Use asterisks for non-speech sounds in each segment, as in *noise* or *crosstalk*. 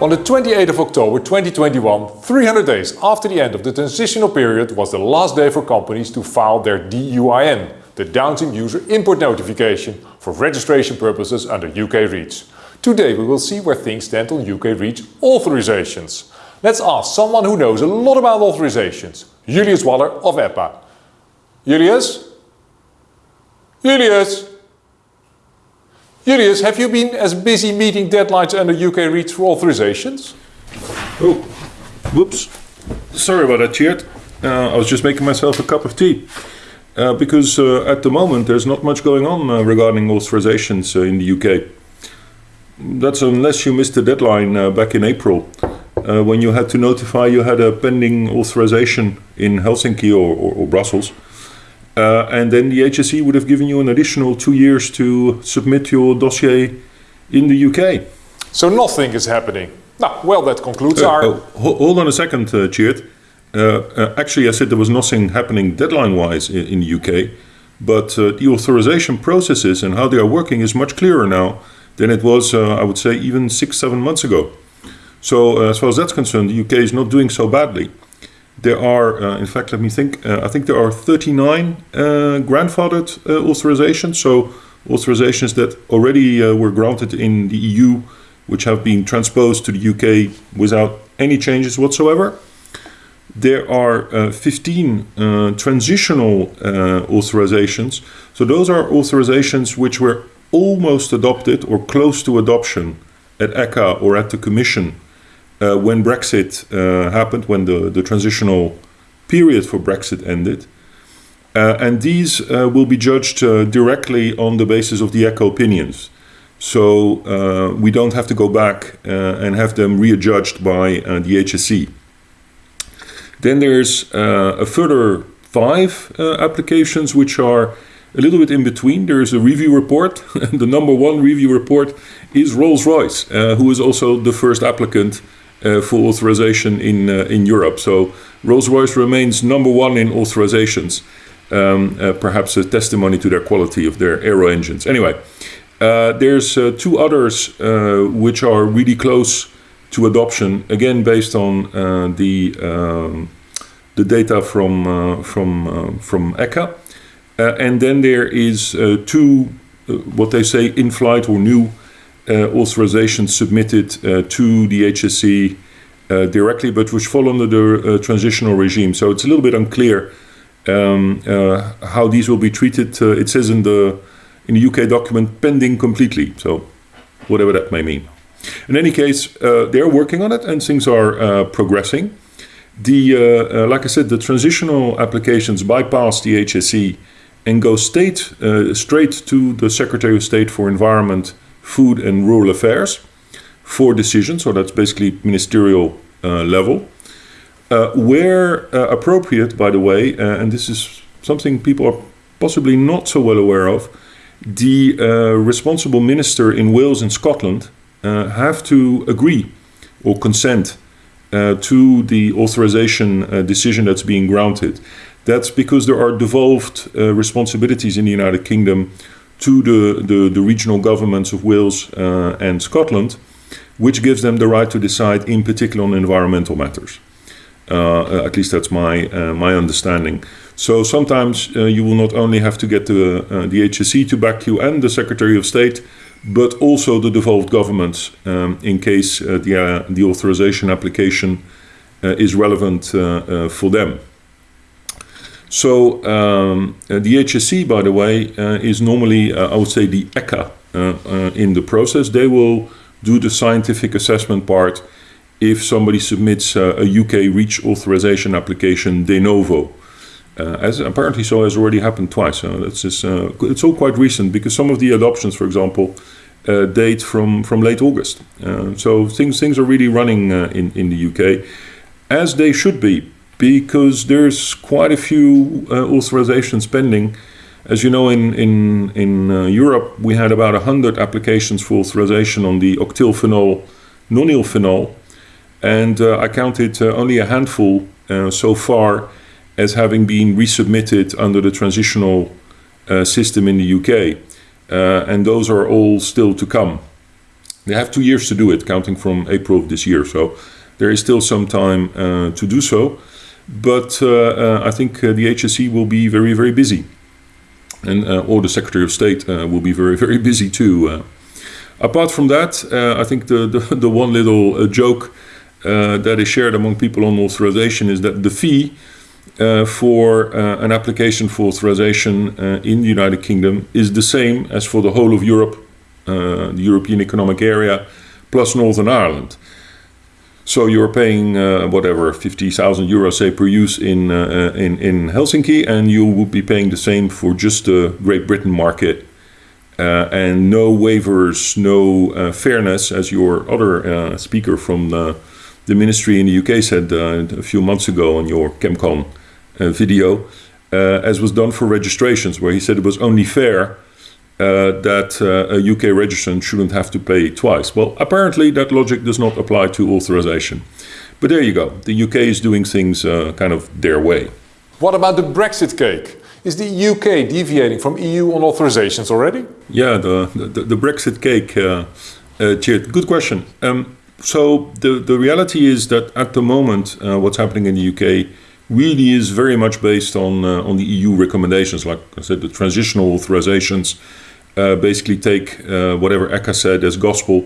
On the 28th of October 2021, 300 days after the end of the transitional period was the last day for companies to file their DUIN, the Downstream User Import Notification, for registration purposes under UK REACH. Today we will see where things stand on UK REACH authorizations. Let's ask someone who knows a lot about authorizations, Julius Waller of EPA. Julius? Julius? Julius, have you been as busy meeting deadlines under UK REACH for authorizations? Oh, whoops. Sorry about that, Tjeerd. Uh, I was just making myself a cup of tea. Uh, because uh, at the moment there's not much going on uh, regarding authorizations uh, in the UK. That's unless you missed the deadline uh, back in April, when you had to notify you had a pending authorization in Helsinki or, or, or Brussels. Uh, and then the HSE would have given you an additional two years to submit your dossier in the UK. So nothing is happening. Now, well, that concludes uh, our... Uh, hold on a second, uh. Uh, uh, actually, I said there was nothing happening deadline-wise in, in, the UK, but uh, the authorization processes and how they are working is much clearer now than it was, I would say, even six, seven months ago. So as far as that's concerned, the UK is not doing so badly. There are, uh, in fact, let me think, uh, I think there are 39 uh, grandfathered uh, authorizations, so authorizations that already uh, were granted in the EU, which have been transposed to the UK without any changes whatsoever. There are uh, 15 transitional authorizations, so those are authorizations which were almost adopted or close to adoption at ECHA or at the Commission uh, when Brexit uh, happened, when the, the transitional period for Brexit ended. Uh, and these uh, will be judged uh, directly on the basis of the ECHA opinions. So uh, we don't have to go back and have them readjudged by the HSE. Then there's a further five applications which are a little bit in between. There's a review report. *laughs* the number one review report is Rolls-Royce, who is also the first applicant uh, for authorization in, uh, in Europe. So Rolls-Royce remains number one in authorizations, um, uh, perhaps a testimony to their quality of their aero engines. Anyway, there's two others which are really close to adoption, again based on the, um, the data from, from, from ECHA. Uh, and then there is uh, two, uh, what they say, in-flight or new uh, authorization submitted uh, to the HSE uh, directly, but which fall under the transitional regime. So it's a little bit unclear um, how these will be treated. it says in the in the UK document pending completely. So whatever that may mean. In any case, they're working on it and things are progressing. The, uh, uh, like I said, the transitional applications bypass the HSE and go state, uh, straight to the Secretary of State for Environment Food and Rural Affairs for decisions, so that's basically ministerial uh, level. Uh, where uh, appropriate, by the way, uh, and this is something people are possibly not so well aware of, the uh, responsible minister in Wales and Scotland uh, have to agree or consent to the authorization decision that's being granted. That's because there are devolved responsibilities in the United Kingdom to the, the, the regional governments of Wales uh, and Scotland, which gives them the right to decide in particular on environmental matters. Uh, at least that's my, uh, my understanding. So sometimes uh, you will not only have to get the, uh, the HSE to back you and the Secretary of State, but also the devolved governments um, in case uh, the, the authorization application is relevant for them. So um, uh, the HSE, by the way, uh, is normally, uh, I would say, the ECHA uh, uh, in the process. They will do the scientific assessment part if somebody submits uh, a UK REACH authorization application de novo. as apparently so has already happened twice. just, it's all quite recent because some of the adoptions, for example, date from, from late August. so things, things are really running in, in the UK as they should be because there's quite a few uh, authorizations pending. As you know, in, in, in uh, Europe, we had about 100 applications for authorization on the octylphenol, nonylphenol, and uh, I counted uh, only a handful uh, so far as having been resubmitted under the transitional uh, system in the UK. and those are all still to come. They have two years to do it, counting from April of this year. So there is still some time to do so. But uh, uh, I think uh, the HSE will be very, very busy. And or the Secretary of State will be very, *laughs* very busy too. apart from that, I think the, the, *laughs* the one little joke that is shared among people on authorization is that the fee uh, for uh, an application for authorization uh, in the United Kingdom is the same as for the whole of Europe, the European Economic Area, plus Northern Ireland. So you're paying uh, whatever 50,000 euros say per use in, uh, in in Helsinki, and you would be paying the same for just the Great Britain market, uh, and no waivers, no uh, fairness, as your other uh, speaker from the, the, ministry in the UK said uh, a few months ago on your ChemCon video, as was done for registrations, where he said it was only fair uh, that uh, a UK registrant shouldn't have to pay twice. Well, apparently that logic does not apply to authorization. But there you go. The UK is doing things uh, kind of their way. What about the Brexit cake? Is the UK deviating from EU on authorizations already? Yeah, the, the, the Brexit cake, uh, uh, good question. Um, so the, the reality is that at the moment, uh, what's happening in the UK really is very much based on, uh, on the EU recommendations, like I said, the transitional authorizations, uh, basically take uh, whatever ECHA said as gospel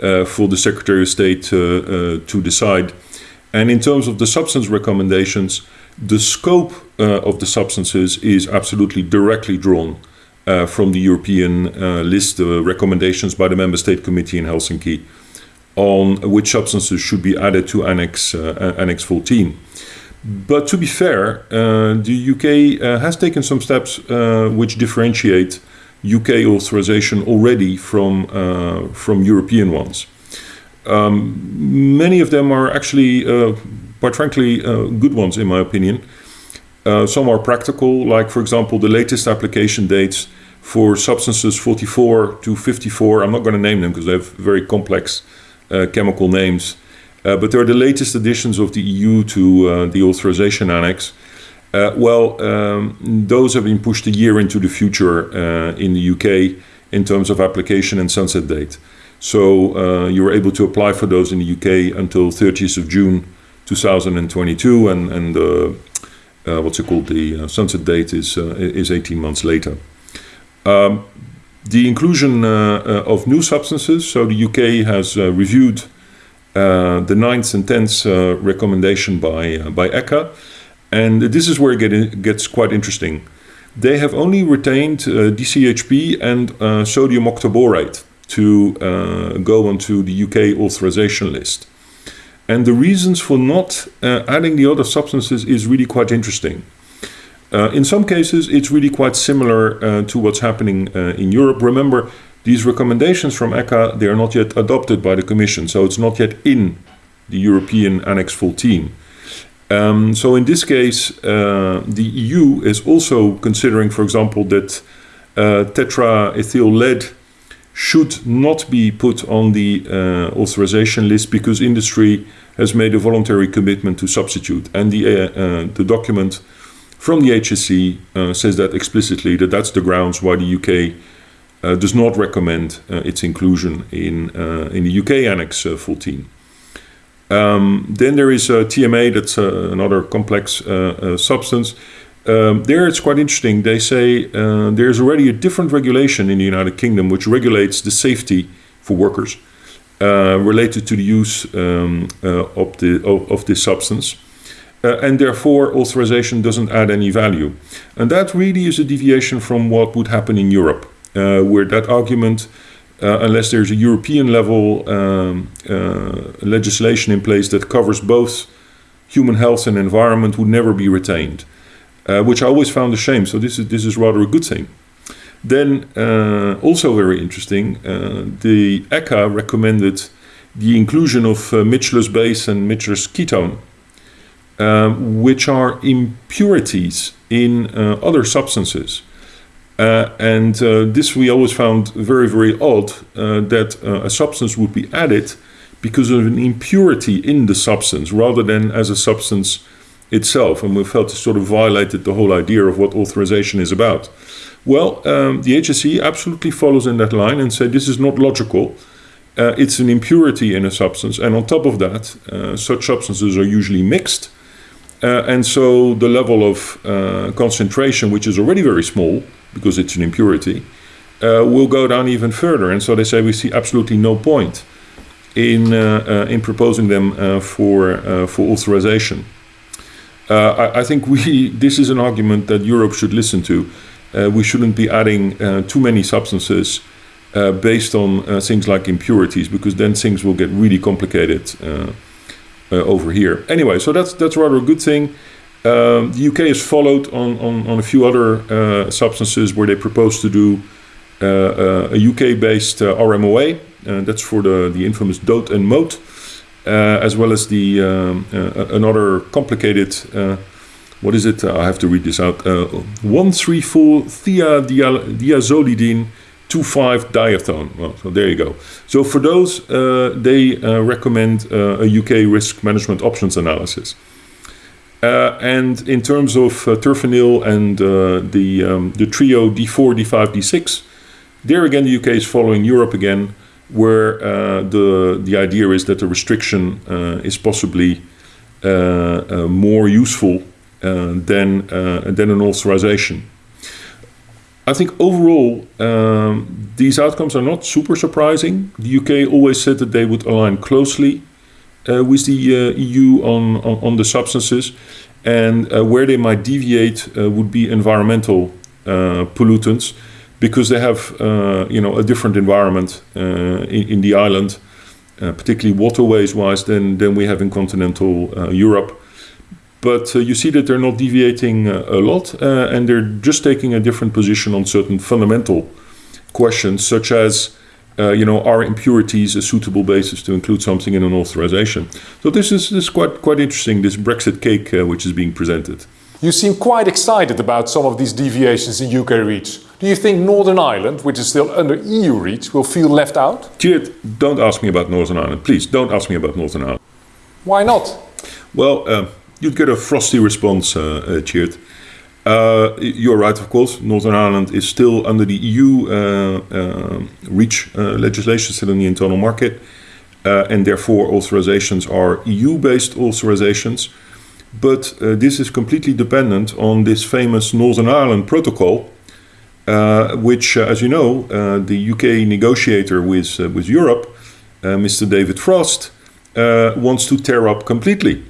uh, for the Secretary of State to decide. And in terms of the substance recommendations, the scope of the substances is absolutely directly drawn uh, from the European uh, list of recommendations by the Member State Committee in Helsinki on which substances should be added to Annex, uh, Annex 14. But to be fair, the UK has taken some steps which differentiate UK authorization already from, uh, from European ones. Um, many of them are actually, uh, quite frankly, uh, good ones in my opinion. Uh, some are practical, like for example the latest application dates for substances 44 to 54. I'm not going to name them because they have very complex uh, chemical names. Uh, but they're the latest additions of the EU to the authorization annex. Uh, well, um, those have been pushed a year into the future uh, in the UK in terms of application and sunset date. So uh, you were able to apply for those in the UK until 30th of June 2022, and, and uh, what's it called? The uh, sunset date is uh, is 18 months later. Um, the inclusion of new substances. So the UK has reviewed the ninth and tenth recommendation by by ECHA. And this is where it gets quite interesting. They have only retained uh, DCHP and uh, sodium octaborate to uh, go onto the UK authorization list. And the reasons for not uh, adding the other substances is really quite interesting. Uh, in some cases, it's really quite similar uh, to what's happening in Europe. Remember, these recommendations from ECHA, they are not yet adopted by the Commission, so it's not yet in the European Annex 14. Um, so in this case, uh, the EU is also considering, for example, that uh, tetraethyl lead should not be put on the uh, authorization list because industry has made a voluntary commitment to substitute. And the, uh, uh, the document from the HSE uh, says that explicitly, that that's the grounds why the UK does not recommend its inclusion in, in the UK Annex 14. Um, then there is uh, TMA, that's uh, another complex uh, uh, substance. Um, there it's quite interesting. They say uh, there's already a different regulation in the United Kingdom which regulates the safety for workers related to the use um, of, the, of, of, this substance. and therefore, authorization doesn't add any value. And that really is a deviation from what would happen in Europe, where that argument uh, unless there's a European level um, uh, legislation in place that covers both human health and environment would never be retained, uh, which I always found a shame. So this is this is rather a good thing. Then uh, also very interesting, uh, the ECHA recommended the inclusion of uh, Michler's base and Michler's ketone, which are impurities in other substances. Uh, and uh, this we always found very, very odd uh, that a substance would be added because of an impurity in the substance rather than as a substance itself. And we felt it sort of violated the whole idea of what authorization is about. Well, um, the HSE absolutely follows in that line and said this is not logical uh, it's an impurity in a substance, and on top of that, uh, such substances are usually mixed, uh, and so the level of concentration, which is already very small because it's an impurity, uh, will go down even further. And so they say we see absolutely no point in uh, in proposing them for for authorization. I, I, think we *laughs* this is an argument that Europe should listen to. we shouldn't be adding too many substances uh, based on uh, things like impurities, because then things will get really complicated uh, over here. Anyway, so that's that's rather a good thing. Um, the UK has followed on, on, on a few other substances where they propose to do a UK-based RMOA. that's for the, the infamous DOT and MOT, as well as the um, another complicated what is it? Uh, I have to read this out. Uh, 134 thiadiazolidine 2,5 dithione. Well, so there you go. So for those, uh, they uh, recommend uh, a UK risk management options analysis. Uh, and in terms of uh, terphenyl and uh, the, um, the trio D4, D5, D6, there again the UK is following Europe again, where the, the idea is that the restriction is possibly more useful than, than an authorization. I think overall, um, these outcomes are not super surprising. The UK always said that they would align closely uh, with the uh, EU on, on, on, the substances, and uh, where they might deviate uh, would be environmental uh, pollutants, because they have uh, you know a different environment in, in, the island, particularly waterways-wise, than than we have in continental Europe. But uh, you see that they're not deviating uh, a lot uh, and they're just taking a different position on certain fundamental questions, such as, uh, you know, are impurities a suitable basis to include something in an authorization? So this is, this is quite, quite interesting, this Brexit cake uh, which is being presented. You seem quite excited about some of these deviations in UK REACH. Do you think Northern Ireland, which is still under EU REACH, will feel left out? Geert, don't ask me about Northern Ireland. Please, don't ask me about Northern Ireland. Why not? Well, uh, you'd get a frosty response, uh, Geert. Uh, you're right, of course. Northern Ireland is still under the EU uh, uh, REACH uh, legislation, still in the internal market, uh, and therefore authorizations are EU-based authorizations. But this is completely dependent on this famous Northern Ireland Protocol, which, as you know, the UK negotiator with with Europe, Mr. David Frost, wants to tear up completely.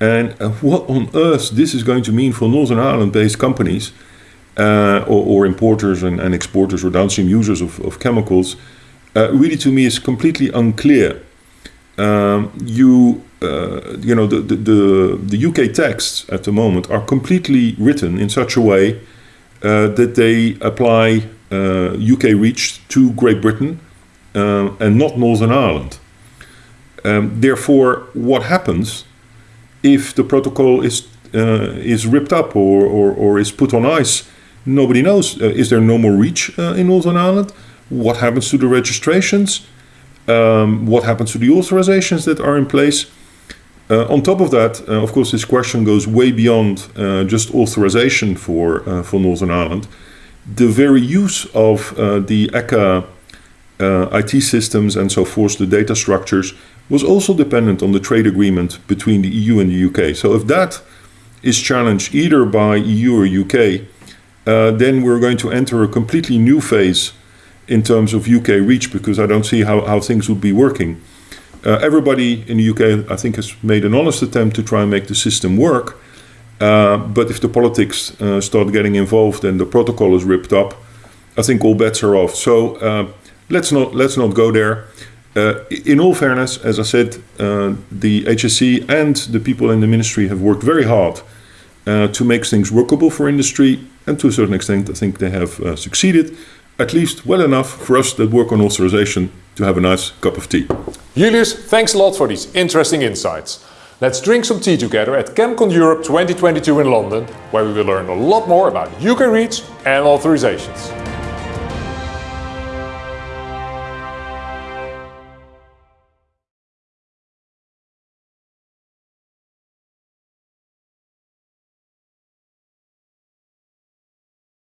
And uh, what on earth this is going to mean for Northern Ireland-based companies uh, or, or, importers and, and, exporters or downstream users of, of chemicals, uh, really to me is completely unclear. Um, you, uh, you know, the, the, the, UK texts at the moment are completely written in such a way uh, that they apply UK uh, REACH to Great Britain and not Northern Ireland. Um, therefore, what happens if the protocol is uh, is ripped up or, or, or, is put on ice, nobody knows. Uh, is there no more REACH uh, in Northern Ireland? What happens to the registrations? Um, what happens to the authorizations that are in place? Uh, on top of that, uh, of course, this question goes way beyond uh, just authorization for, for Northern Ireland. The very use of the ECHA IT systems and so forth, the data structures, was also dependent on the trade agreement between the EU and the UK. So if that is challenged either by EU or UK, uh, then we're going to enter a completely new phase in terms of UK REACH because I don't see how, how things would be working. Uh, everybody in the UK, I think, has made an honest attempt to try and make the system work. Uh, but if the politics uh, start getting involved and the protocol is ripped up, I think all bets are off. So uh, let's not let's not go there. Uh, in all fairness, as I said, uh, the HSE and the people in the ministry have worked very hard uh, to make things workable for industry, and to a certain extent, I think they have uh, succeeded, at least well enough for us that work on authorization to have a nice cup of tea. Julius, thanks a lot for these interesting insights. Let's drink some tea together at ChemCon Europe 2022 in London, where we will learn a lot more about UK REACH and authorizations.